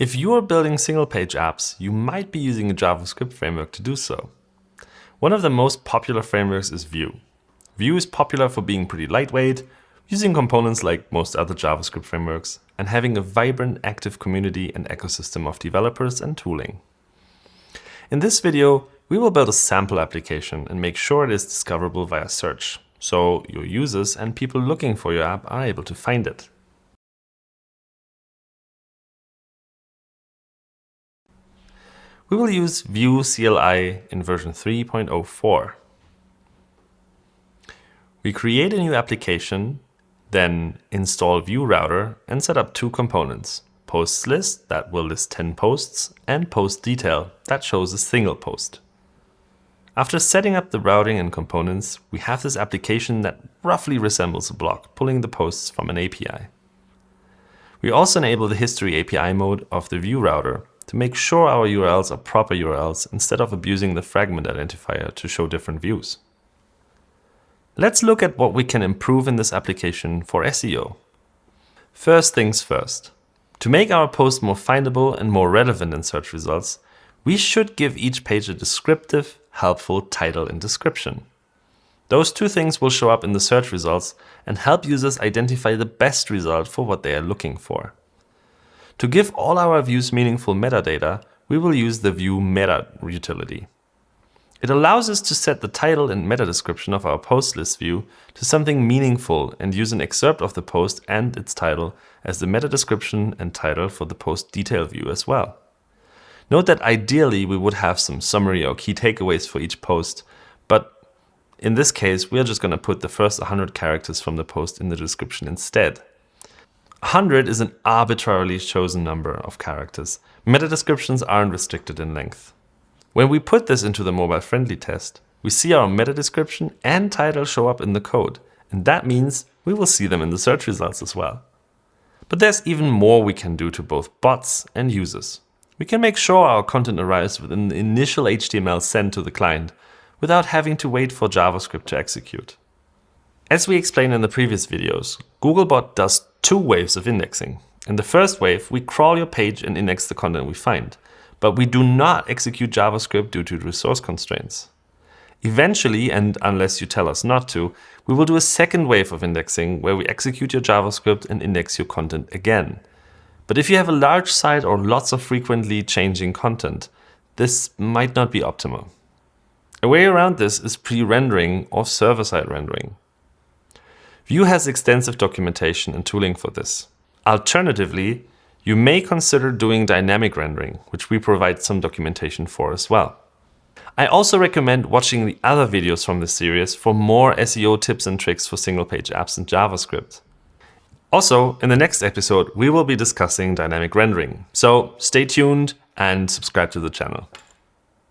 If you are building single-page apps, you might be using a JavaScript framework to do so. One of the most popular frameworks is Vue. Vue is popular for being pretty lightweight, using components like most other JavaScript frameworks, and having a vibrant, active community and ecosystem of developers and tooling. In this video, we will build a sample application and make sure it is discoverable via search, so your users and people looking for your app are able to find it. We will use Vue CLI in version 3.04. We create a new application, then install Vue Router and set up two components, posts list that will list 10 posts and post detail that shows a single post. After setting up the routing and components, we have this application that roughly resembles a blog, pulling the posts from an API. We also enable the history API mode of the Vue router to make sure our URLs are proper URLs instead of abusing the fragment identifier to show different views. Let's look at what we can improve in this application for SEO. First things first. To make our post more findable and more relevant in search results, we should give each page a descriptive, helpful title and description. Those two things will show up in the search results and help users identify the best result for what they are looking for. To give all our views meaningful metadata, we will use the Vue Meta utility. It allows us to set the title and meta description of our post list view to something meaningful and use an excerpt of the post and its title as the meta description and title for the post detail view as well. Note that ideally we would have some summary or key takeaways for each post, but in this case, we are just going to put the first 100 characters from the post in the description instead. 100 is an arbitrarily chosen number of characters. Meta descriptions aren't restricted in length. When we put this into the mobile-friendly test, we see our meta description and title show up in the code, and that means we will see them in the search results as well. But there's even more we can do to both bots and users. We can make sure our content arrives within the initial HTML sent to the client without having to wait for JavaScript to execute. As we explained in the previous videos, Googlebot does two waves of indexing. In the first wave, we crawl your page and index the content we find, but we do not execute JavaScript due to resource constraints. Eventually, and unless you tell us not to, we will do a second wave of indexing where we execute your JavaScript and index your content again. But if you have a large site or lots of frequently changing content, this might not be optimal. A way around this is pre-rendering or server-side rendering. Vue has extensive documentation and tooling for this. Alternatively, you may consider doing dynamic rendering, which we provide some documentation for as well. I also recommend watching the other videos from this series for more SEO tips and tricks for single-page apps in JavaScript. Also, in the next episode, we will be discussing dynamic rendering. So stay tuned and subscribe to the channel.